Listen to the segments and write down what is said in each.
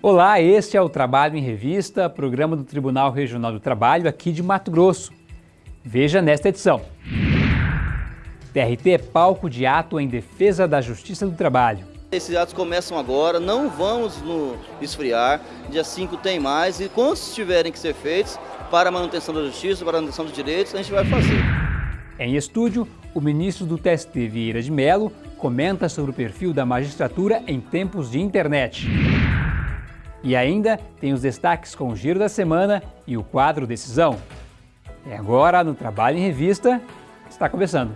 Olá, este é o Trabalho em Revista, programa do Tribunal Regional do Trabalho aqui de Mato Grosso. Veja nesta edição. TRT é palco de ato em defesa da Justiça do Trabalho. Esses atos começam agora, não vamos nos esfriar. Dia 5 tem mais e quantos tiverem que ser feitos para a manutenção da justiça, para a manutenção dos direitos, a gente vai fazer. Em estúdio, o ministro do TST, Vieira de Mello, comenta sobre o perfil da magistratura em tempos de internet. E ainda tem os destaques com o Giro da Semana e o quadro Decisão. E agora, no Trabalho em Revista, está começando.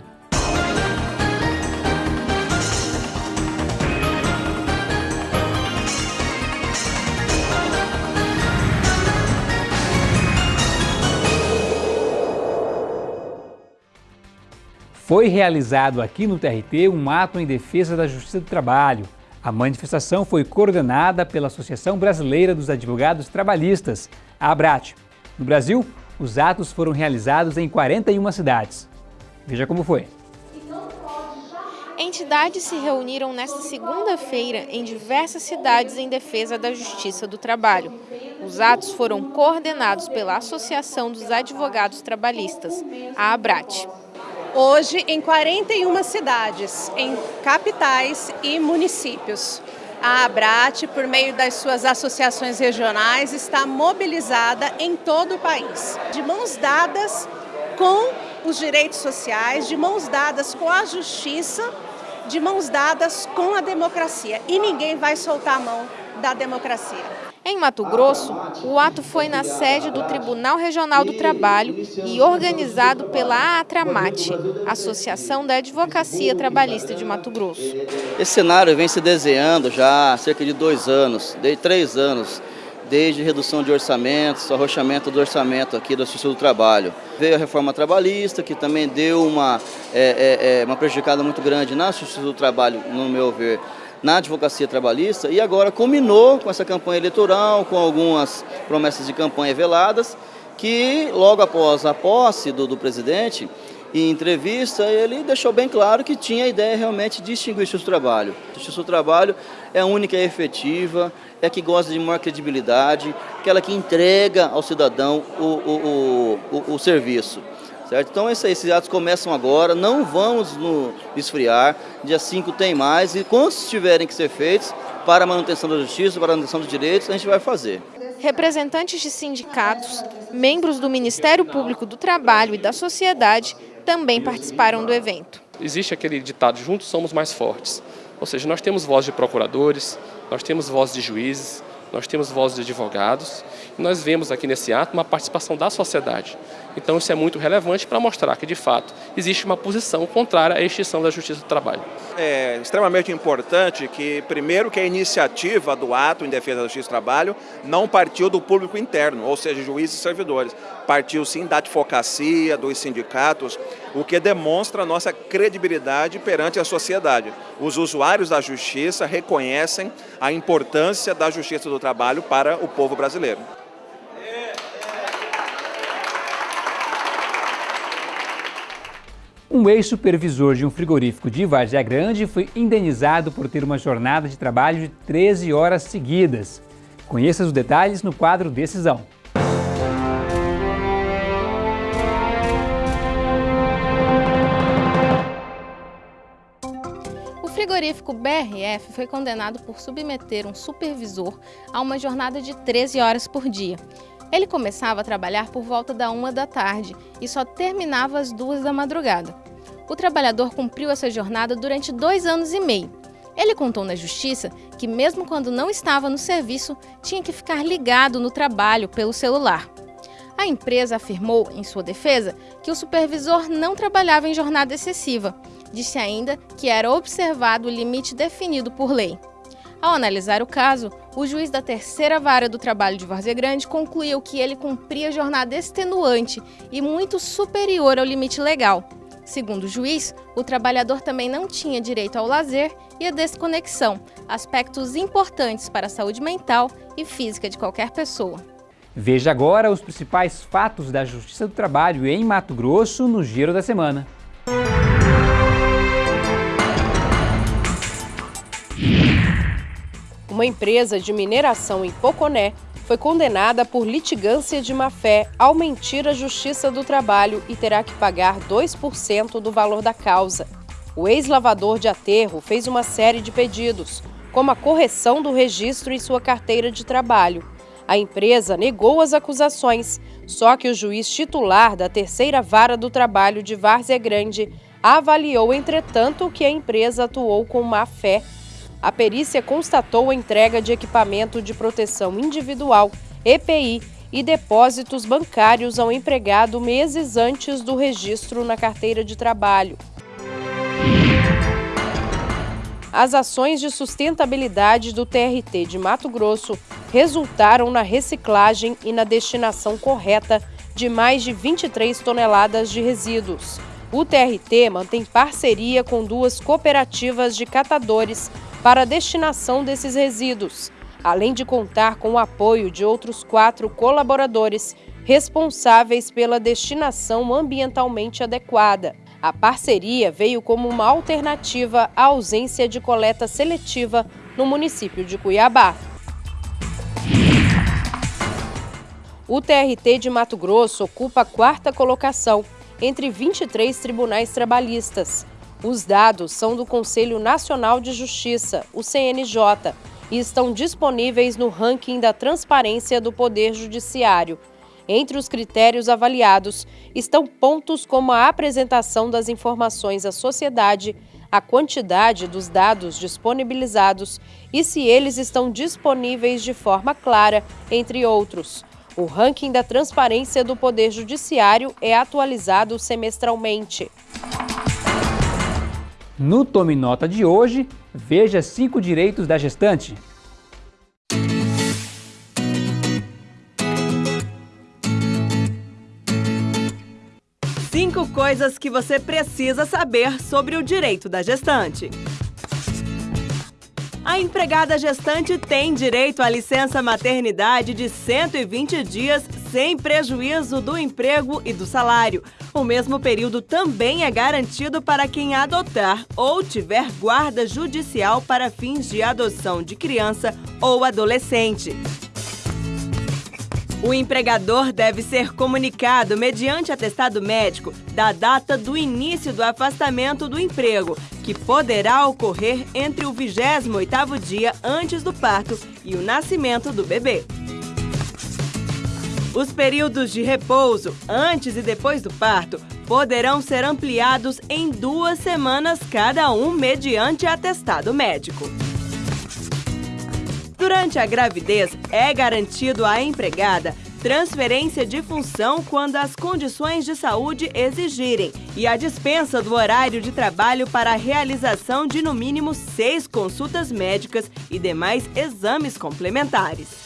Foi realizado aqui no TRT um ato em defesa da Justiça do Trabalho, a manifestação foi coordenada pela Associação Brasileira dos Advogados Trabalhistas, a ABRAT. No Brasil, os atos foram realizados em 41 cidades. Veja como foi. Entidades se reuniram nesta segunda-feira em diversas cidades em defesa da justiça do trabalho. Os atos foram coordenados pela Associação dos Advogados Trabalhistas, a ABRAT hoje em 41 cidades, em capitais e municípios. A Abrat, por meio das suas associações regionais, está mobilizada em todo o país, de mãos dadas com os direitos sociais, de mãos dadas com a justiça, de mãos dadas com a democracia. E ninguém vai soltar a mão da democracia. Em Mato Grosso, o ato foi na sede do Tribunal Regional do Trabalho e organizado pela Atramate, Associação da Advocacia Trabalhista de Mato Grosso. Esse cenário vem se desenhando já há cerca de dois anos, de três anos, desde redução de orçamentos, arrochamento do orçamento aqui da Justiça do Trabalho. Veio a reforma trabalhista, que também deu uma, é, é, é uma prejudicada muito grande na Justiça do Trabalho, no meu ver, na advocacia trabalhista e agora culminou com essa campanha eleitoral, com algumas promessas de campanha veladas, que logo após a posse do, do presidente, em entrevista, ele deixou bem claro que tinha a ideia realmente de o justiça do trabalho. Justiça do trabalho é a única e efetiva, é que gosta de maior credibilidade, aquela que entrega ao cidadão o, o, o, o, o serviço. Certo? Então esses atos começam agora, não vamos nos esfriar, dia 5 tem mais e quantos tiverem que ser feitos para a manutenção da justiça, para a manutenção dos direitos, a gente vai fazer. Representantes de sindicatos, membros do Ministério Público do Trabalho e da sociedade também participaram do evento. Existe aquele ditado, juntos somos mais fortes. Ou seja, nós temos voz de procuradores, nós temos voz de juízes, nós temos vozes de advogados e nós vemos aqui nesse ato uma participação da sociedade. Então isso é muito relevante para mostrar que, de fato, existe uma posição contrária à extinção da justiça do trabalho. É extremamente importante que, primeiro, que a iniciativa do ato em defesa da justiça do trabalho não partiu do público interno, ou seja, juízes e servidores. Partiu sim da advocacia, dos sindicatos, o que demonstra a nossa credibilidade perante a sociedade. Os usuários da justiça reconhecem a importância da justiça do trabalho para o povo brasileiro. Um ex-supervisor de um frigorífico de Vargem Grande foi indenizado por ter uma jornada de trabalho de 13 horas seguidas. Conheça os detalhes no quadro Decisão. O frigorífico BRF foi condenado por submeter um supervisor a uma jornada de 13 horas por dia. Ele começava a trabalhar por volta da uma da tarde e só terminava às duas da madrugada. O trabalhador cumpriu essa jornada durante dois anos e meio. Ele contou na justiça que, mesmo quando não estava no serviço, tinha que ficar ligado no trabalho pelo celular. A empresa afirmou, em sua defesa, que o supervisor não trabalhava em jornada excessiva. Disse ainda que era observado o limite definido por lei. Ao analisar o caso, o juiz da terceira vara do trabalho de Várzea Grande concluiu que ele cumpria jornada extenuante e muito superior ao limite legal. Segundo o juiz, o trabalhador também não tinha direito ao lazer e à desconexão, aspectos importantes para a saúde mental e física de qualquer pessoa. Veja agora os principais fatos da Justiça do Trabalho em Mato Grosso no Giro da Semana. Uma empresa de mineração em Poconé foi condenada por litigância de má-fé ao mentir à Justiça do Trabalho e terá que pagar 2% do valor da causa. O ex-lavador de aterro fez uma série de pedidos, como a correção do registro em sua carteira de trabalho. A empresa negou as acusações, só que o juiz titular da terceira vara do trabalho de Várzea Grande avaliou, entretanto, que a empresa atuou com má fé. A perícia constatou a entrega de equipamento de proteção individual, EPI, e depósitos bancários ao empregado meses antes do registro na carteira de trabalho. As ações de sustentabilidade do TRT de Mato Grosso resultaram na reciclagem e na destinação correta de mais de 23 toneladas de resíduos. O TRT mantém parceria com duas cooperativas de catadores para a destinação desses resíduos, além de contar com o apoio de outros quatro colaboradores responsáveis pela destinação ambientalmente adequada. A parceria veio como uma alternativa à ausência de coleta seletiva no município de Cuiabá. O TRT de Mato Grosso ocupa a quarta colocação entre 23 tribunais trabalhistas. Os dados são do Conselho Nacional de Justiça, o CNJ, e estão disponíveis no ranking da transparência do Poder Judiciário, entre os critérios avaliados estão pontos como a apresentação das informações à sociedade, a quantidade dos dados disponibilizados e se eles estão disponíveis de forma clara, entre outros. O ranking da transparência do Poder Judiciário é atualizado semestralmente. No Tome Nota de hoje, veja cinco direitos da gestante. Cinco coisas que você precisa saber sobre o direito da gestante. A empregada gestante tem direito à licença maternidade de 120 dias sem prejuízo do emprego e do salário. O mesmo período também é garantido para quem adotar ou tiver guarda judicial para fins de adoção de criança ou adolescente. O empregador deve ser comunicado mediante atestado médico da data do início do afastamento do emprego, que poderá ocorrer entre o 28º dia antes do parto e o nascimento do bebê. Os períodos de repouso antes e depois do parto poderão ser ampliados em duas semanas cada um mediante atestado médico. Durante a gravidez, é garantido à empregada transferência de função quando as condições de saúde exigirem e a dispensa do horário de trabalho para a realização de no mínimo seis consultas médicas e demais exames complementares.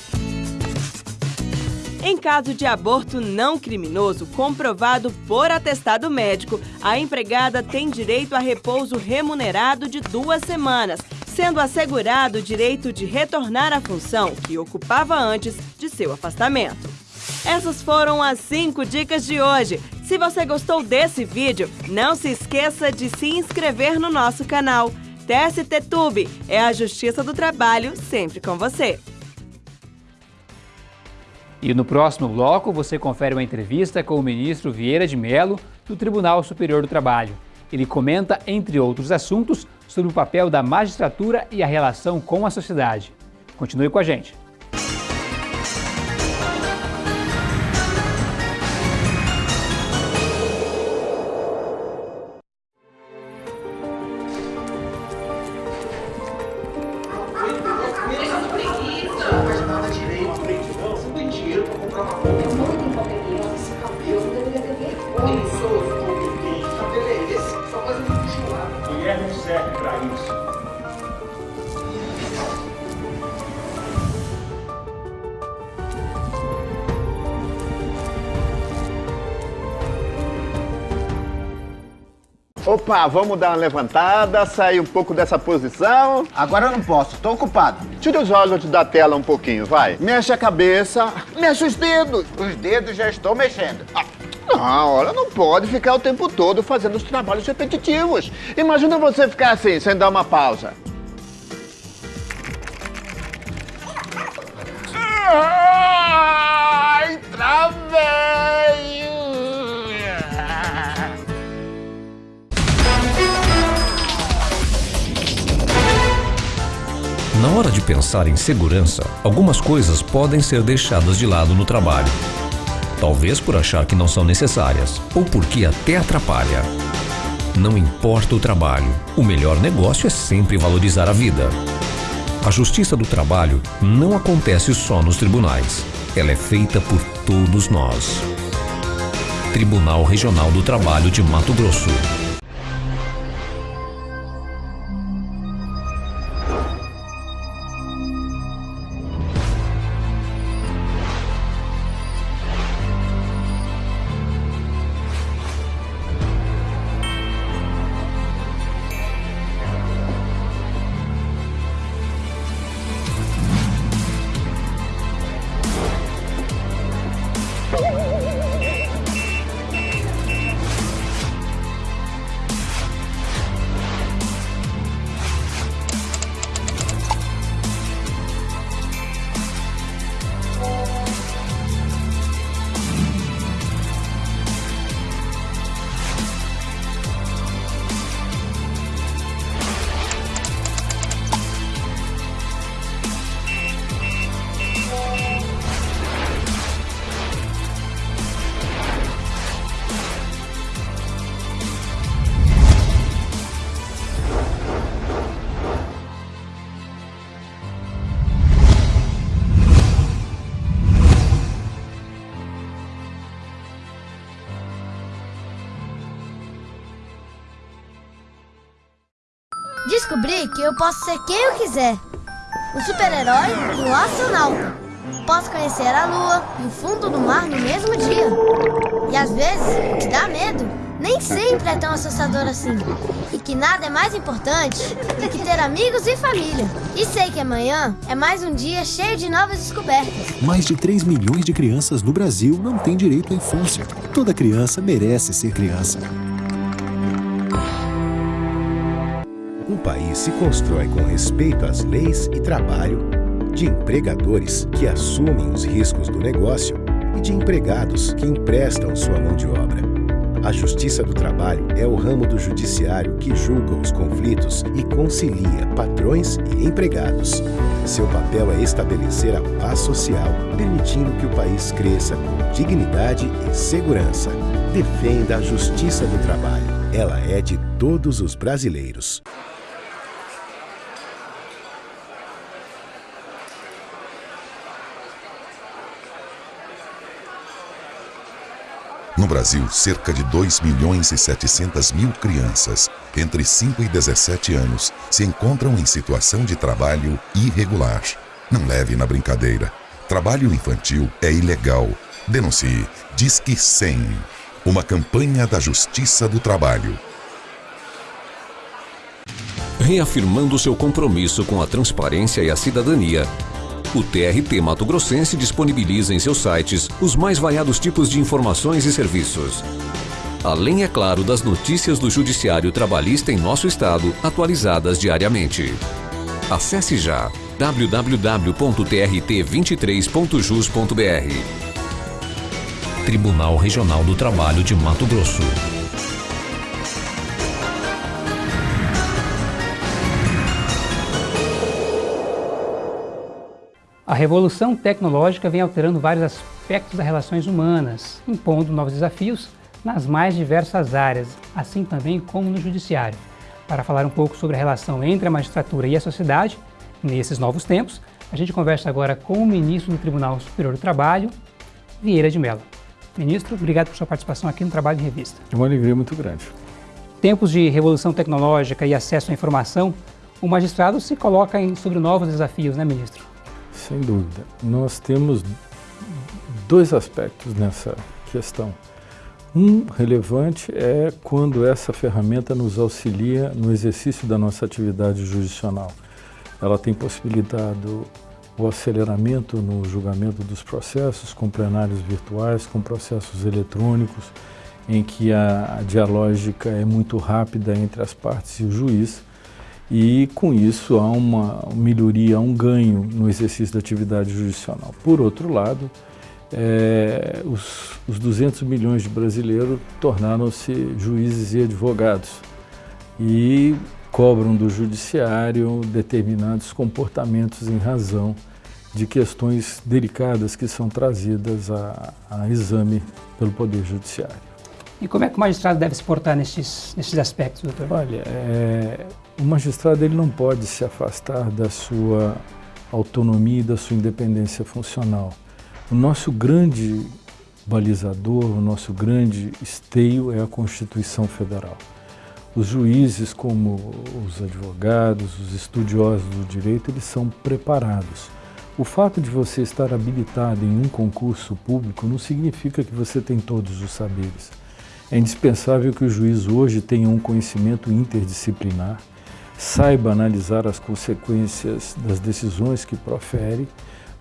Em caso de aborto não criminoso comprovado por atestado médico, a empregada tem direito a repouso remunerado de duas semanas sendo assegurado o direito de retornar à função que ocupava antes de seu afastamento. Essas foram as 5 dicas de hoje. Se você gostou desse vídeo, não se esqueça de se inscrever no nosso canal. TST Tube é a Justiça do Trabalho sempre com você. E no próximo bloco você confere uma entrevista com o ministro Vieira de Mello do Tribunal Superior do Trabalho. Ele comenta, entre outros assuntos, sobre o papel da magistratura e a relação com a sociedade. Continue com a gente. Opa, vamos dar uma levantada, sair um pouco dessa posição. Agora eu não posso, tô ocupado. Tira os olhos da tela um pouquinho, vai. Mexe a cabeça, mexe os dedos. Os dedos já estou mexendo. Ah, não, olha, não pode ficar o tempo todo fazendo os trabalhos repetitivos. Imagina você ficar assim, sem dar uma pausa. Ai, travei! Na hora de pensar em segurança, algumas coisas podem ser deixadas de lado no trabalho. Talvez por achar que não são necessárias, ou porque até atrapalha. Não importa o trabalho, o melhor negócio é sempre valorizar a vida. A justiça do trabalho não acontece só nos tribunais. Ela é feita por todos nós. Tribunal Regional do Trabalho de Mato Grosso. Descobri que eu posso ser quem eu quiser. Um super-herói e um astronauta. Posso conhecer a lua e o fundo do mar no mesmo dia. E às vezes, o que dá medo nem sempre é tão assustador assim. E que nada é mais importante do que ter amigos e família. E sei que amanhã é mais um dia cheio de novas descobertas. Mais de 3 milhões de crianças no Brasil não têm direito à infância. Toda criança merece ser criança. País se constrói com respeito às leis e trabalho, de empregadores que assumem os riscos do negócio e de empregados que emprestam sua mão de obra. A Justiça do Trabalho é o ramo do judiciário que julga os conflitos e concilia patrões e empregados. Seu papel é estabelecer a paz social, permitindo que o país cresça com dignidade e segurança. Defenda a Justiça do Trabalho. Ela é de todos os brasileiros. No Brasil, cerca de 2 milhões e 700 mil crianças entre 5 e 17 anos se encontram em situação de trabalho irregular. Não leve na brincadeira. Trabalho infantil é ilegal. Denuncie. Disque 100. Uma campanha da Justiça do Trabalho. Reafirmando seu compromisso com a transparência e a cidadania, o TRT Mato Grossense disponibiliza em seus sites os mais variados tipos de informações e serviços. Além, é claro, das notícias do Judiciário Trabalhista em nosso estado, atualizadas diariamente. Acesse já www.trt23.jus.br Tribunal Regional do Trabalho de Mato Grosso. A revolução tecnológica vem alterando vários aspectos das relações humanas, impondo novos desafios nas mais diversas áreas, assim também como no judiciário. Para falar um pouco sobre a relação entre a magistratura e a sociedade, nesses novos tempos, a gente conversa agora com o ministro do Tribunal Superior do Trabalho, Vieira de Mello. Ministro, obrigado por sua participação aqui no Trabalho em Revista. É uma alegria muito grande. Tempos de revolução tecnológica e acesso à informação, o magistrado se coloca em, sobre novos desafios, né, ministro? Sem dúvida. Nós temos dois aspectos nessa questão. Um relevante é quando essa ferramenta nos auxilia no exercício da nossa atividade jurisdicional. Ela tem possibilitado o aceleramento no julgamento dos processos, com plenários virtuais, com processos eletrônicos, em que a dialógica é muito rápida entre as partes e o juiz. E com isso há uma melhoria, um ganho no exercício da atividade jurisdicional. Por outro lado, é, os, os 200 milhões de brasileiros tornaram-se juízes e advogados e cobram do judiciário determinados comportamentos em razão de questões delicadas que são trazidas a, a exame pelo Poder Judiciário. E como é que o magistrado deve se portar nesses, nesses aspectos, doutor? Olha, é, o magistrado ele não pode se afastar da sua autonomia e da sua independência funcional. O nosso grande balizador, o nosso grande esteio é a Constituição Federal. Os juízes, como os advogados, os estudiosos do direito, eles são preparados. O fato de você estar habilitado em um concurso público não significa que você tem todos os saberes. É indispensável que o juiz hoje tenha um conhecimento interdisciplinar, saiba analisar as consequências das decisões que profere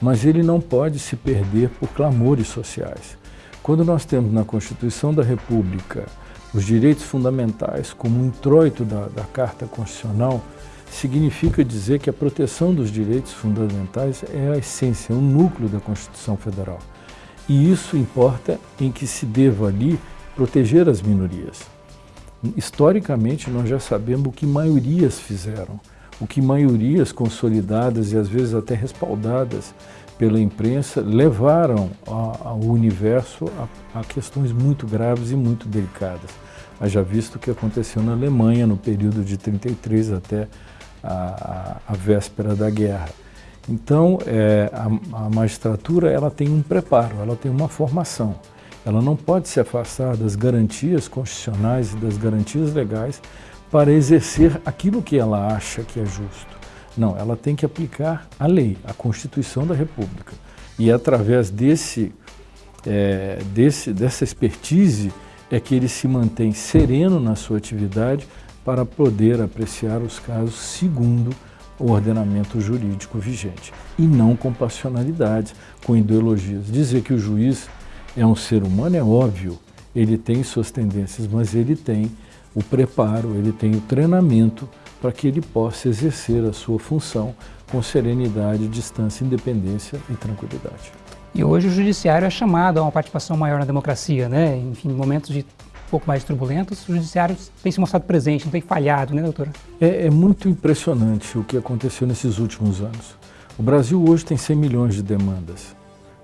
mas ele não pode se perder por clamores sociais. Quando nós temos na Constituição da República os direitos fundamentais como um introito da, da Carta Constitucional, significa dizer que a proteção dos direitos fundamentais é a essência, é o núcleo da Constituição Federal. E isso importa em que se deva ali proteger as minorias. Historicamente, nós já sabemos o que maiorias fizeram o que maiorias consolidadas e às vezes até respaldadas pela imprensa levaram ao universo a, a, questões muito graves e muito delicadas. Haja visto o que aconteceu na Alemanha no período de 33 até a, a, a véspera da guerra. Então, é, a, magistratura ela tem um preparo, ela tem uma formação. Ela não pode se afastar das garantias constitucionais e das garantias legais para exercer aquilo que ela acha que é justo. Não, ela tem que aplicar a lei, a Constituição da República. E através desse, é, desse, dessa expertise é que ele se mantém sereno na sua atividade para poder apreciar os casos segundo o ordenamento jurídico vigente e não com passionalidades, com ideologias. Dizer que o juiz é um ser humano é óbvio, ele tem suas tendências, mas ele tem o preparo, ele tem o treinamento para que ele possa exercer a sua função com serenidade, distância, independência e tranquilidade. E hoje o judiciário é chamado a uma participação maior na democracia, né? Enfim, momentos de um pouco mais turbulentos, o judiciário tem se mostrado presente, não tem falhado, né, doutora? É, é muito impressionante o que aconteceu nesses últimos anos. O Brasil hoje tem 100 milhões de demandas.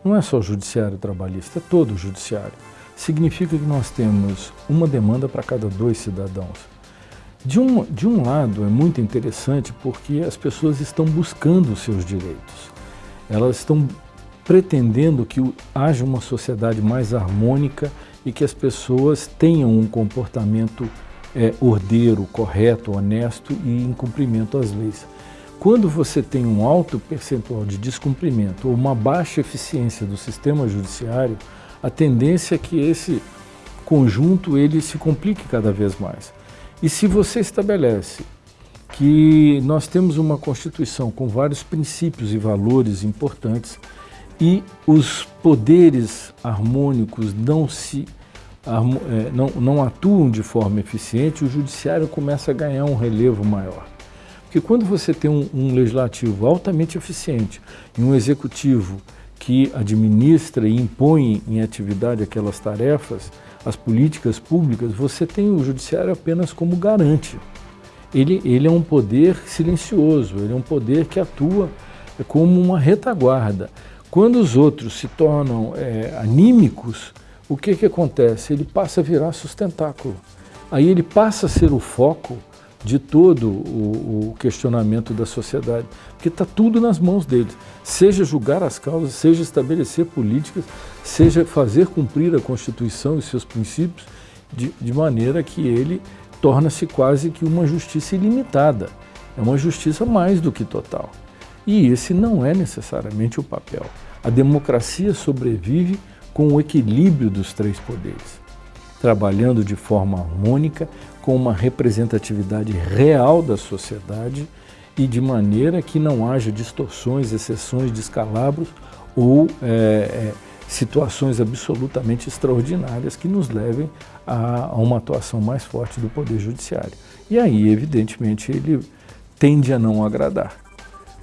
Não é só o judiciário trabalhista, é todo o judiciário significa que nós temos uma demanda para cada dois cidadãos. De um, de um lado, é muito interessante porque as pessoas estão buscando os seus direitos. Elas estão pretendendo que haja uma sociedade mais harmônica e que as pessoas tenham um comportamento é, ordeiro, correto, honesto e em cumprimento às leis. Quando você tem um alto percentual de descumprimento ou uma baixa eficiência do sistema judiciário, a tendência é que esse conjunto ele se complique cada vez mais. E se você estabelece que nós temos uma Constituição com vários princípios e valores importantes e os poderes harmônicos não se é, não, não atuam de forma eficiente, o judiciário começa a ganhar um relevo maior. Porque quando você tem um, um legislativo altamente eficiente e um executivo que administra e impõe em atividade aquelas tarefas, as políticas públicas, você tem o judiciário apenas como garante. Ele, ele é um poder silencioso, ele é um poder que atua como uma retaguarda. Quando os outros se tornam é, anímicos, o que, que acontece? Ele passa a virar sustentáculo. Aí ele passa a ser o foco de todo o, o questionamento da sociedade, porque está tudo nas mãos deles, seja julgar as causas, seja estabelecer políticas, seja fazer cumprir a Constituição e seus princípios, de, de maneira que ele torna-se quase que uma justiça ilimitada, é uma justiça mais do que total. E esse não é necessariamente o papel. A democracia sobrevive com o equilíbrio dos três poderes, trabalhando de forma harmônica, com uma representatividade real da sociedade e de maneira que não haja distorções, exceções, descalabros ou é, é, situações absolutamente extraordinárias que nos levem a, a, uma atuação mais forte do Poder Judiciário. E aí, evidentemente, ele tende a não agradar,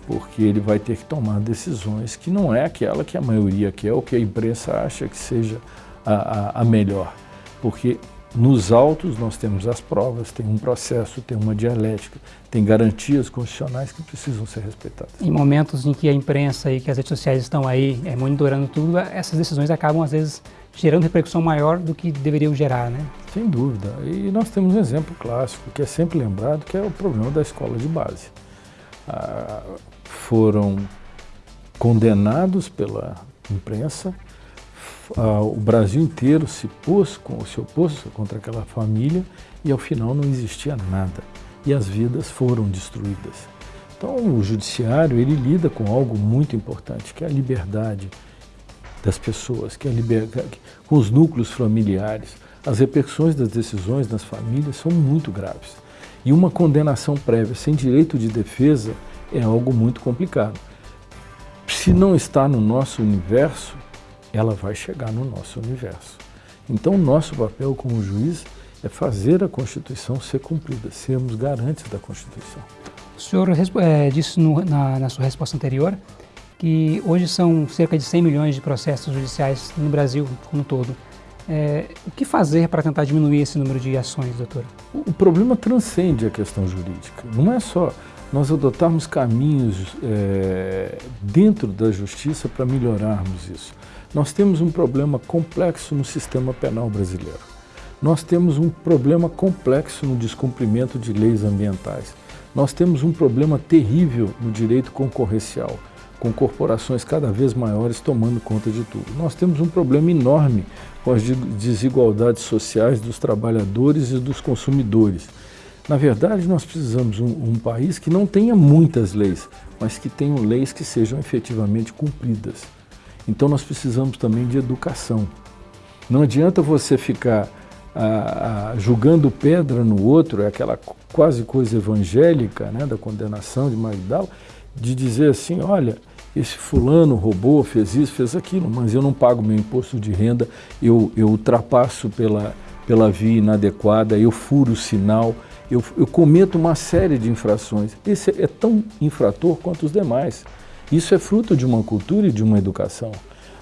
porque ele vai ter que tomar decisões que não é aquela que a maioria quer ou que a imprensa acha que seja a, a, a melhor. Porque nos autos nós temos as provas, tem um processo, tem uma dialética, tem garantias constitucionais que precisam ser respeitadas. Em momentos em que a imprensa e que as redes sociais estão aí é, monitorando tudo, essas decisões acabam às vezes gerando repercussão maior do que deveriam gerar, né? Sem dúvida. E nós temos um exemplo clássico que é sempre lembrado, que é o problema da escola de base. Ah, foram condenados pela imprensa o Brasil inteiro se pôs, se opôs contra aquela família e ao final não existia nada. E as vidas foram destruídas. Então o judiciário ele lida com algo muito importante, que é a liberdade das pessoas, que é a liberdade, com os núcleos familiares. As repercussões das decisões nas famílias são muito graves. E uma condenação prévia sem direito de defesa é algo muito complicado. Se não está no nosso universo, ela vai chegar no nosso universo. Então, o nosso papel como juiz é fazer a Constituição ser cumprida, sermos garantes da Constituição. O senhor é, disse no, na, na, sua resposta anterior que hoje são cerca de 100 milhões de processos judiciais no Brasil como um todo. É, o que fazer para tentar diminuir esse número de ações, doutor? O, o problema transcende a questão jurídica. Não é só nós adotarmos caminhos é, dentro da justiça para melhorarmos isso. Nós temos um problema complexo no sistema penal brasileiro. Nós temos um problema complexo no descumprimento de leis ambientais. Nós temos um problema terrível no direito concorrencial, com corporações cada vez maiores tomando conta de tudo. Nós temos um problema enorme com as desigualdades sociais dos trabalhadores e dos consumidores. Na verdade, nós precisamos um, um, país que não tenha muitas leis, mas que tenham leis que sejam efetivamente cumpridas. Então nós precisamos também de educação. Não adianta você ficar ah, ah, julgando pedra no outro, é aquela quase coisa evangélica né, da condenação de Magdala, de dizer assim, olha, esse fulano roubou, fez isso, fez aquilo, mas eu não pago meu imposto de renda, eu, eu ultrapasso pela, pela via inadequada, eu furo o sinal, eu, eu cometo uma série de infrações. Esse é tão infrator quanto os demais. Isso é fruto de uma cultura e de uma educação.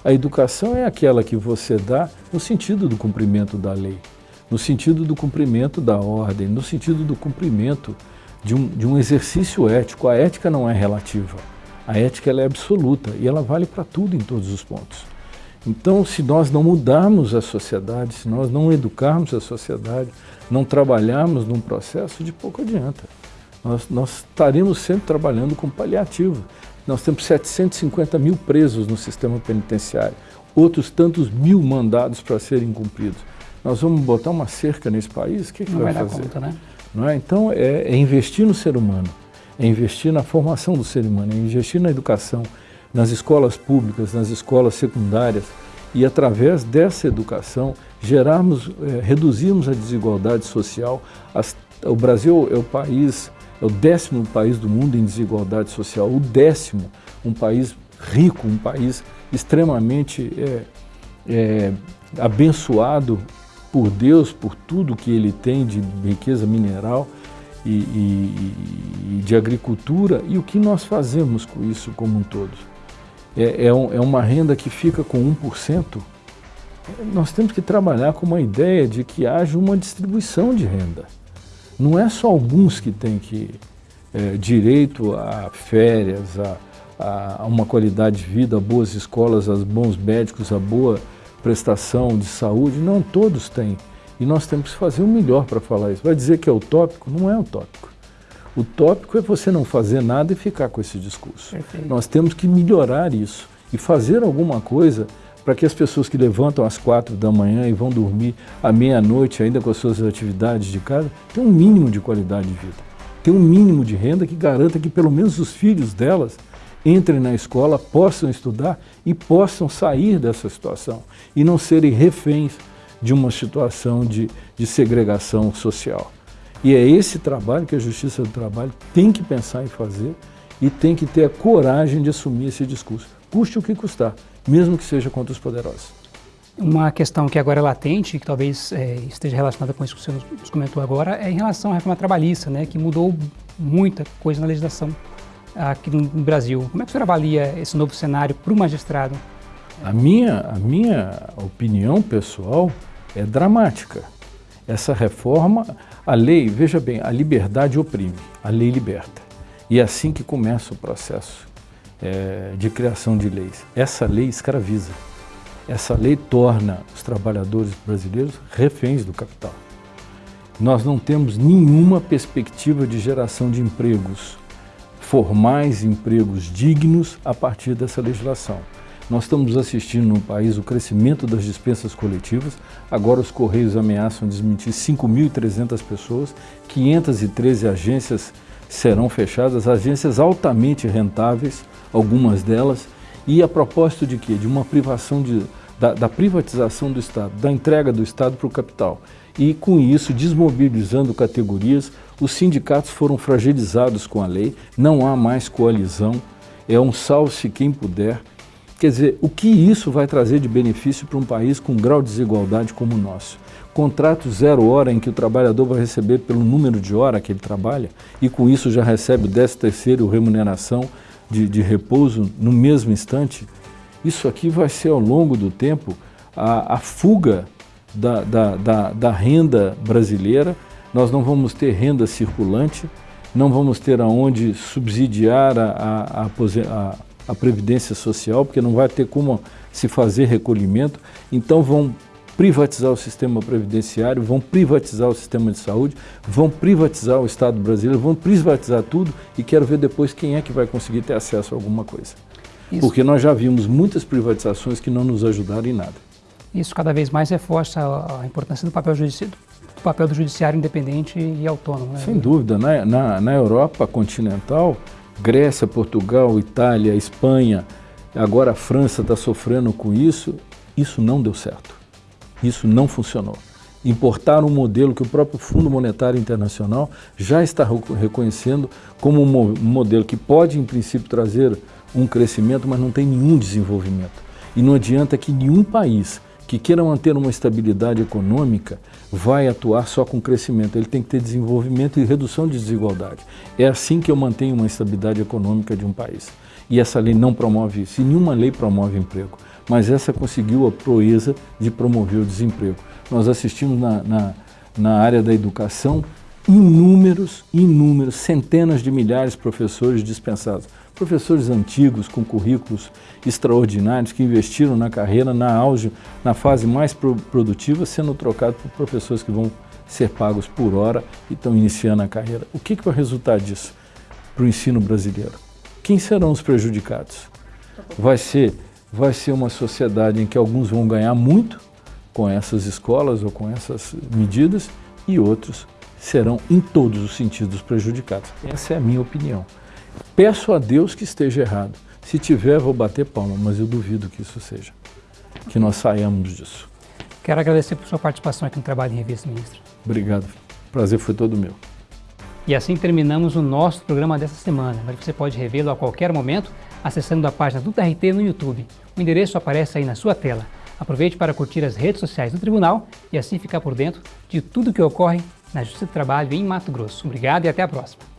A educação é aquela que você dá no sentido do cumprimento da lei, no sentido do cumprimento da ordem, no sentido do cumprimento de um, de um exercício ético. A ética não é relativa, a ética é absoluta e ela vale para tudo em todos os pontos. Então, se nós não mudarmos a sociedade, se nós não educarmos a sociedade, não trabalharmos num processo, de pouco adianta. Nós, nós estaremos sempre trabalhando com paliativo. Nós temos 750 mil presos no sistema penitenciário, outros tantos mil mandados para serem cumpridos. Nós vamos botar uma cerca nesse país? O que, que Não vai, vai fazer? Conta, né? Não é? Então, é, é investir no ser humano, é investir na formação do ser humano, é investir na educação, nas escolas públicas, nas escolas secundárias, e através dessa educação gerarmos, é, reduzirmos a desigualdade social. As, o Brasil é o país é o décimo país do mundo em desigualdade social, o décimo, um país rico, um país extremamente é, é, abençoado por Deus, por tudo que ele tem de riqueza mineral e, e, e de agricultura, e o que nós fazemos com isso como um todo? É, é, um, é uma renda que fica com 1%. Nós temos que trabalhar com uma ideia de que haja uma distribuição de renda. Não é só alguns que têm que é, direito a férias, a, a, uma qualidade de vida, a boas escolas, a bons médicos, a boa prestação de saúde. Não, todos têm. E nós temos que fazer o melhor para falar isso. Vai dizer que é utópico? Não é utópico. O tópico é você não fazer nada e ficar com esse discurso. Perfeito. Nós temos que melhorar isso e fazer alguma coisa para que as pessoas que levantam às quatro da manhã e vão dormir à meia-noite ainda com as suas atividades de casa, tenham um mínimo de qualidade de vida. Tenham um mínimo de renda que garanta que pelo menos os filhos delas entrem na escola, possam estudar e possam sair dessa situação e não serem reféns de uma situação de, de segregação social. E é esse trabalho que a Justiça do Trabalho tem que pensar em fazer e tem que ter a coragem de assumir esse discurso, custe o que custar mesmo que seja contra os poderosos. Uma questão que agora é latente, que talvez é, esteja relacionada com isso que você nos comentou agora, é em relação à reforma trabalhista, né, que mudou muita coisa na legislação aqui no Brasil. Como é que o senhor avalia esse novo cenário para o magistrado? A minha, a minha opinião pessoal é dramática. Essa reforma, a lei, veja bem, a liberdade oprime, a lei liberta. E é assim que começa o processo é, de criação de leis. Essa lei escraviza. Essa lei torna os trabalhadores brasileiros reféns do capital. Nós não temos nenhuma perspectiva de geração de empregos formais, empregos dignos a partir dessa legislação. Nós estamos assistindo no país o crescimento das dispensas coletivas. Agora os Correios ameaçam desmentir 5.300 pessoas, 513 agências serão fechadas, agências altamente rentáveis, algumas delas, e a propósito de quê? De uma privação de, da, da privatização do Estado, da entrega do Estado para o capital. E com isso, desmobilizando categorias, os sindicatos foram fragilizados com a lei, não há mais coalizão, é um salve-se quem puder, Quer dizer, o que isso vai trazer de benefício para um país com grau de desigualdade como o nosso? Contrato zero hora em que o trabalhador vai receber pelo número de hora que ele trabalha e com isso já recebe o décimo terceiro remuneração de, de repouso no mesmo instante. Isso aqui vai ser ao longo do tempo a, a fuga da, da, da, da renda brasileira. Nós não vamos ter renda circulante, não vamos ter aonde subsidiar a, a, a, Previdência Social, porque não vai ter como se fazer recolhimento, então vão privatizar o sistema previdenciário, vão privatizar o sistema de saúde, vão privatizar o Estado brasileiro, vão privatizar tudo e quero ver depois quem é que vai conseguir ter acesso a alguma coisa. Isso. Porque nós já vimos muitas privatizações que não nos ajudaram em nada. Isso cada vez mais reforça a importância do papel, do, papel do judiciário independente e autônomo. Né? Sem dúvida. Na, na, na Europa continental, Grécia, Portugal, Itália, Espanha, agora a França está sofrendo com isso, isso não deu certo. Isso não funcionou. Importar um modelo que o próprio Fundo Monetário Internacional já está reconhecendo como um modelo que pode, em princípio, trazer um crescimento, mas não tem nenhum desenvolvimento. E não adianta que nenhum país que queira manter uma estabilidade econômica vai atuar só com crescimento, ele tem que ter desenvolvimento e redução de desigualdade. É assim que eu mantenho uma estabilidade econômica de um país. E essa lei não promove isso, e nenhuma lei promove emprego, mas essa conseguiu a proeza de promover o desemprego. Nós assistimos na, na, na área da educação inúmeros, inúmeros, centenas de milhares de professores dispensados professores antigos com currículos extraordinários que investiram na carreira, na auge, na fase mais pro produtiva, sendo trocados por professores que vão ser pagos por hora e estão iniciando a carreira. O que, que vai resultar disso para o ensino brasileiro? Quem serão os prejudicados? Vai ser, vai ser uma sociedade em que alguns vão ganhar muito com essas escolas ou com essas medidas e outros serão, em todos os sentidos, prejudicados. Essa é a minha opinião. Peço a Deus que esteja errado. Se tiver, vou bater palma, mas eu duvido que isso seja. Que nós saiamos disso. Quero agradecer por sua participação aqui no Trabalho em Revista, ministro. Obrigado. O prazer foi todo meu. E assim terminamos o nosso programa dessa semana, mas você pode revê-lo a qualquer momento acessando a página do TRT no YouTube. O endereço aparece aí na sua tela. Aproveite para curtir as redes sociais do Tribunal e assim ficar por dentro de tudo que ocorre na Justiça do Trabalho em Mato Grosso. Obrigado e até a próxima.